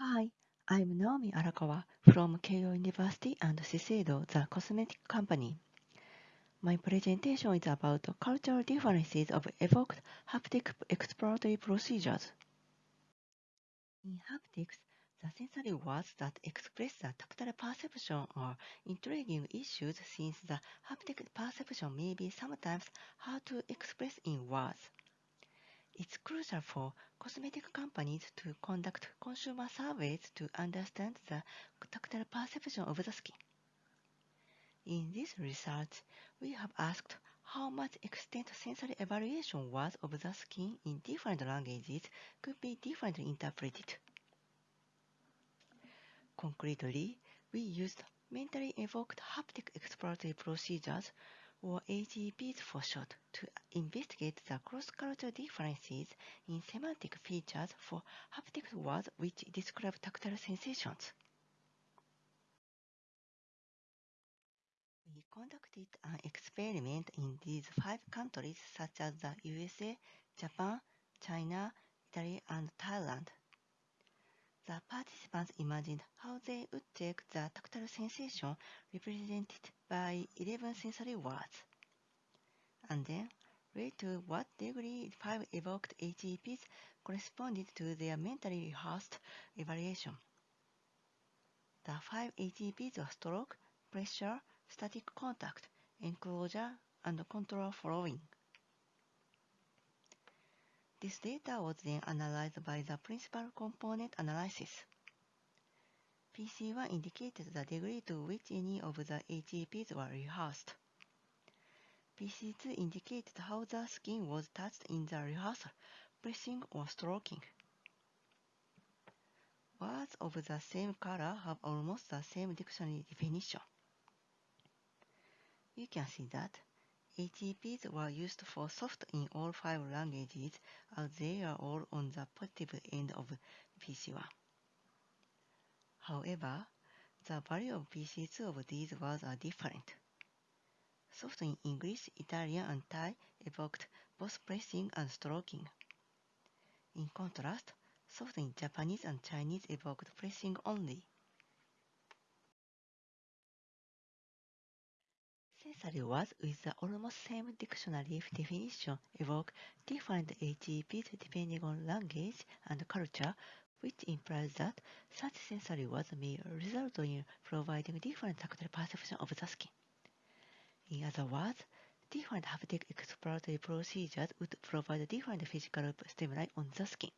Hi, I'm Naomi Arakawa from Keio University and Shiseido, the cosmetic company. My presentation is about cultural differences of evoked haptic exploratory procedures. In haptics, the sensory words that express the tactile perception are intriguing issues since the haptic perception may be sometimes hard to express in words. It's crucial for cosmetic companies to conduct consumer surveys to understand the tactile perception of the skin. In this research, we have asked how much extent sensory evaluation was of the skin in different languages could be differently interpreted. Concretely, we used mentally evoked haptic exploratory procedures or HEPs for short, to investigate the cross-cultural differences in semantic features for haptic words which describe tactile sensations. We conducted an experiment in these five countries such as the USA, Japan, China, Italy, and Thailand. The participants imagined how they would take the tactile sensation represented by 11 sensory words, and then rate to what degree five evoked HEPs corresponded to their mentally rehearsed evaluation. The five HEPs were stroke, pressure, static contact, enclosure, and contour following. This data was then analyzed by the principal component analysis. PC1 indicated the degree to which any of the HEPs were rehearsed. PC2 indicated how the skin was touched in the rehearsal, pressing or stroking. Words of the same color have almost the same dictionary definition. You can see that HEPs were used for soft in all five languages as they are all on the positive end of PC1. However, the value of PC2 of these words are different. Soft in English, Italian, and Thai evoked both pressing and stroking. In contrast, soft in Japanese and Chinese evoked pressing only. Sensory words with the almost same dictionary definition evoke different HEPs depending on language and culture, which implies that such sensory words may result in providing different tactile perception of the skin. In other words, different haptic exploratory procedures would provide different physical stimuli on the skin.